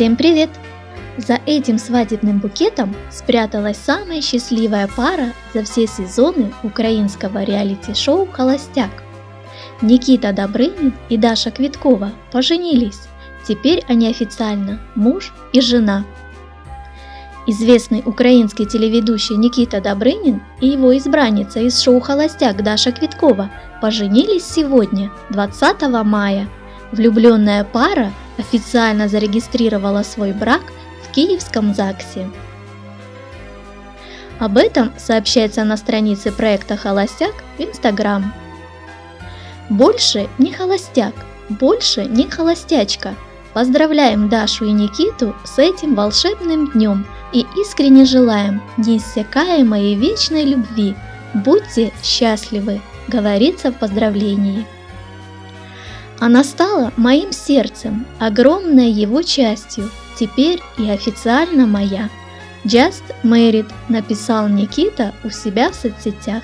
Всем привет! За этим свадебным букетом спряталась самая счастливая пара за все сезоны украинского реалити-шоу «Холостяк». Никита Добрынин и Даша Квиткова поженились. Теперь они официально муж и жена. Известный украинский телеведущий Никита Добрынин и его избранница из шоу «Холостяк» Даша Квиткова поженились сегодня, 20 мая. Влюбленная пара официально зарегистрировала свой брак в Киевском ЗАГСе. Об этом сообщается на странице проекта «Холостяк» в Инстаграм. Больше не холостяк, больше не холостячка. Поздравляем Дашу и Никиту с этим волшебным днем и искренне желаем неиссякаемой и вечной любви. Будьте счастливы, говорится в поздравлении. Она стала моим сердцем, огромной его частью, теперь и официально моя. Just Married написал Никита у себя в соцсетях.